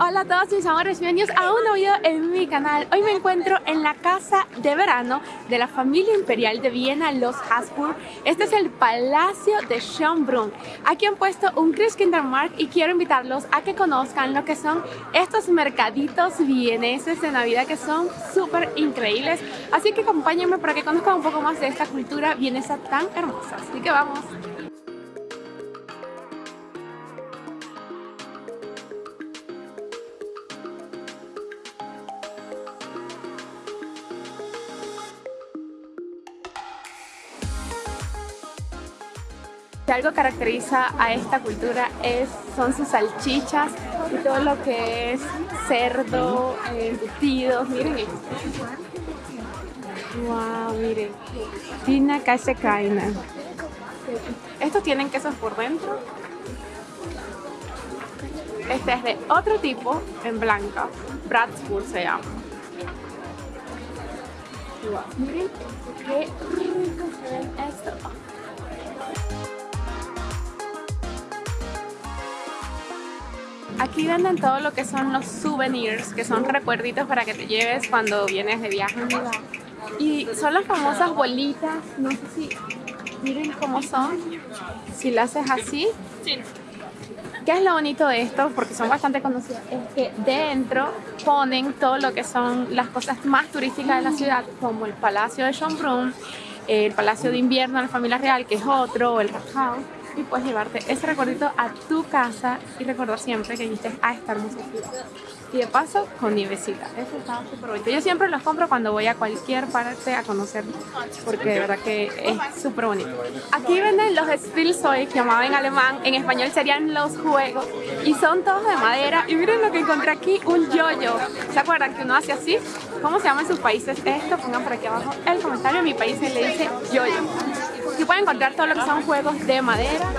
Hola a todos mis amores, bienvenidos a un nuevo video en mi canal. Hoy me encuentro en la casa de verano de la familia imperial de Viena, los Habsburg. Este es el Palacio de Schönbrunn. Aquí han puesto un Christkindlesmarkt y quiero invitarlos a que conozcan lo que son estos mercaditos vieneses de Navidad que son súper increíbles. Así que acompáñenme para que conozcan un poco más de esta cultura vienesa tan hermosa. Así que vamos. Si algo caracteriza a esta cultura es, son sus salchichas y todo lo que es cerdo, embutidos, miren esto. Wow, miren. Tina Kaina. Estos tienen quesos por dentro. Este es de otro tipo, en blanca. Bratsburg se llama. Wow, miren qué rico se ve esto. Aquí venden todo lo que son los souvenirs, que son recuerditos para que te lleves cuando vienes de viaje. Y son las famosas bolitas, no sé si miren cómo son, si lo haces así. ¿Qué es lo bonito de esto? Porque son bastante conocidas. Es que dentro ponen todo lo que son las cosas más turísticas de la ciudad, como el Palacio de Schönbrunn, el Palacio de Invierno de la Familia Real, que es otro, el Rathaus y puedes llevarte ese recuerdito a tu casa y recordar siempre que viniste a esta hermosa. Y de paso, con nievecita. Eso está súper bonito. Yo siempre los compro cuando voy a cualquier parte a conocer porque de verdad que es súper bonito. Aquí venden los Spielzeug, que llamaba en alemán, en español serían los juegos. Y son todos de madera. Y miren lo que encontré aquí, un yoyo. ¿Se acuerdan que uno hace así? ¿Cómo se llama en sus países esto? Pongan por aquí abajo el comentario. En mi país se le dice yoyo. Aquí pueden encontrar todo lo que son juegos de madera,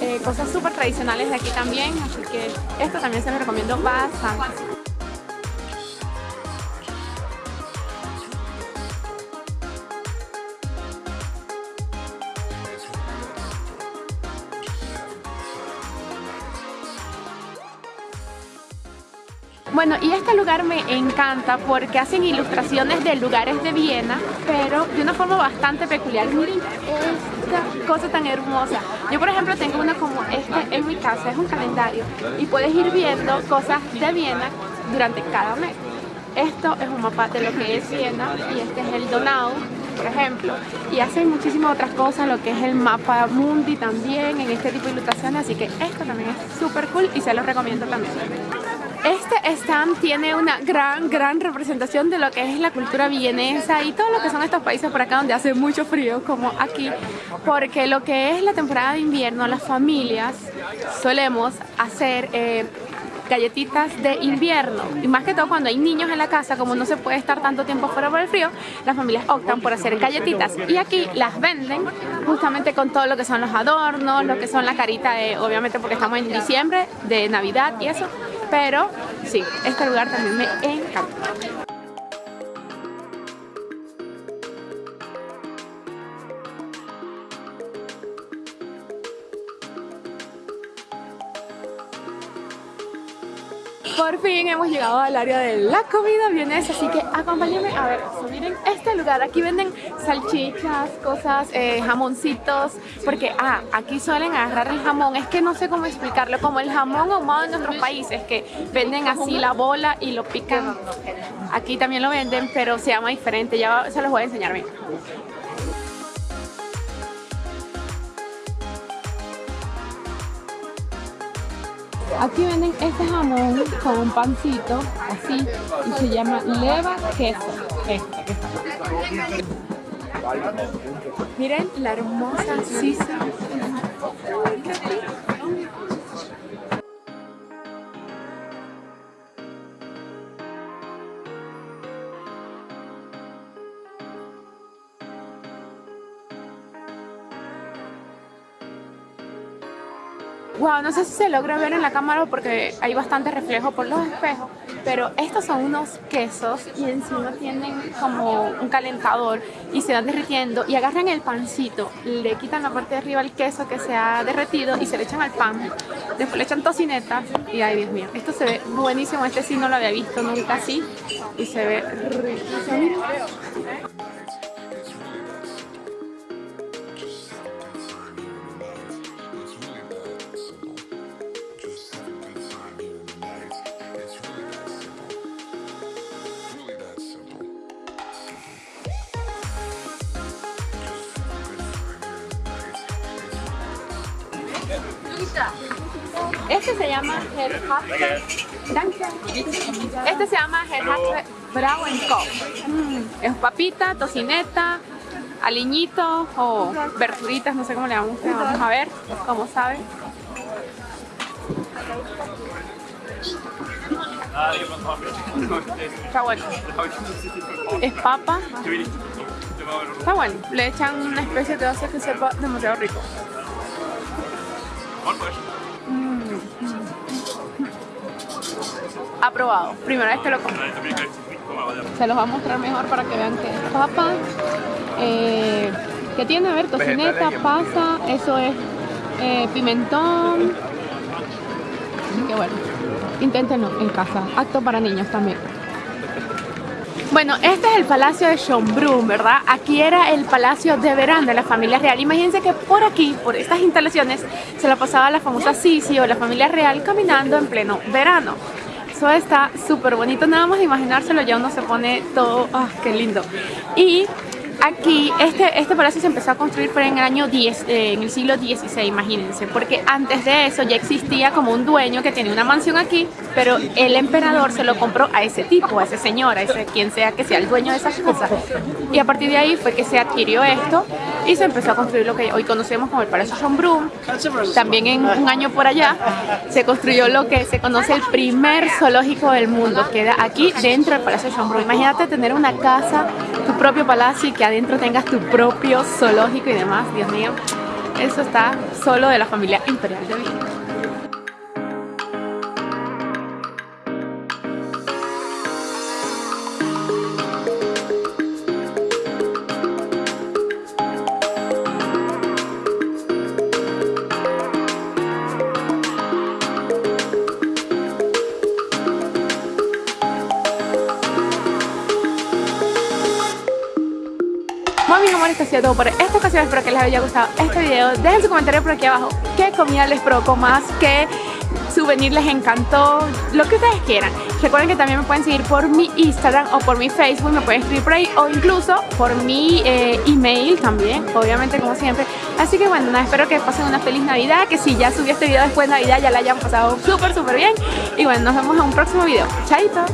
eh, cosas súper tradicionales de aquí también, así que esto también se los recomiendo bastante. Bueno, y este lugar me encanta porque hacen ilustraciones de lugares de Viena, pero de una forma bastante peculiar. Miren esta cosa tan hermosa. Yo, por ejemplo, tengo una como este en mi casa, es un calendario, y puedes ir viendo cosas de Viena durante cada mes. Esto es un mapa de lo que es Viena y este es el Donau, por ejemplo. Y hacen muchísimas otras cosas, lo que es el mapa mundi también, en este tipo de ilustraciones, así que esto también es súper cool y se los recomiendo también. Este stand tiene una gran, gran representación de lo que es la cultura vienesa y todo lo que son estos países por acá donde hace mucho frío, como aquí, porque lo que es la temporada de invierno, las familias solemos hacer eh, galletitas de invierno. Y más que todo cuando hay niños en la casa como no se puede estar tanto tiempo fuera por el frío las familias optan por hacer galletitas. Y aquí las venden justamente con todo lo que son los adornos lo que son la carita de obviamente porque estamos en diciembre de navidad y eso pero sí, este lugar también me encanta. Por fin hemos llegado al área de la comida vienesa, así que acompáñenme a ver Miren este lugar, aquí venden salchichas, cosas, eh, jamoncitos, porque ah, aquí suelen agarrar el jamón, es que no sé cómo explicarlo, como el jamón ahumado en otros países, que venden así la bola y lo pican. Aquí también lo venden, pero se llama diferente, ya se los voy a enseñar bien. Aquí venden este jamón con un pancito, así, y se llama leva queso. Este, Miren la hermosa sisa. Wow, no sé si se logra ver en la cámara porque hay bastante reflejo por los espejos, pero estos son unos quesos y encima tienen como un calentador y se van derritiendo y agarran el pancito, le quitan la parte de arriba el queso que se ha derretido y se le echan al pan, después le echan tocineta y ay Dios mío, esto se ve buenísimo, este sí no lo había visto nunca así y se ve riquísimo. Este se llama Herhafte. Este se llama Herhafte Brauenkopf. Mm, es papita, tocineta, aliñito o verduritas, no sé cómo le llaman Vamos a ver cómo sabe. Está bueno. Es papa. Está bueno. Le echan una especie de hace que sepa demasiado rico. Mm. Aprobado. Primera vez que lo como. Se los va a mostrar mejor para que vean que es papa. Eh, que tiene, a ver, tocineta, pasa, eso es eh, pimentón. Qué bueno. Inténtenlo en casa. Acto para niños también. Bueno, este es el Palacio de Schönbrunn, ¿verdad? Aquí era el Palacio de Verano de la familia real. Imagínense que por aquí, por estas instalaciones, se la pasaba la famosa Sisi o la familia real caminando en pleno verano. Eso está súper bonito, nada más imaginárselo ya uno se pone todo, ¡ah, qué lindo! Y Aquí, este, este palacio se empezó a construir en el año 10, eh, en el siglo XVI, imagínense, porque antes de eso ya existía como un dueño que tenía una mansión aquí, pero el emperador se lo compró a ese tipo, a ese señor, a ese quien sea que sea el dueño de esa casa. Y a partir de ahí fue que se adquirió esto y se empezó a construir lo que hoy conocemos como el Palacio Schönbrunn. También en un año por allá se construyó lo que se conoce el primer zoológico del mundo, queda aquí dentro del Palacio Schönbrunn. Imagínate tener una casa, tu propio palacio y que adentro tengas tu propio zoológico y demás, Dios mío, eso está solo de la familia imperial de Viena. Bueno mis amores, esto ha sido todo por esta ocasión, espero que les haya gustado este video. Dejen su comentario por aquí abajo qué comida les provocó más, qué souvenir les encantó, lo que ustedes quieran. Recuerden que también me pueden seguir por mi Instagram o por mi Facebook, me pueden escribir por ahí o incluso por mi eh, email también, obviamente como siempre. Así que bueno, nada, espero que pasen una feliz Navidad, que si ya subí este video después de Navidad ya la hayan pasado súper súper bien. Y bueno, nos vemos en un próximo video. Chaito.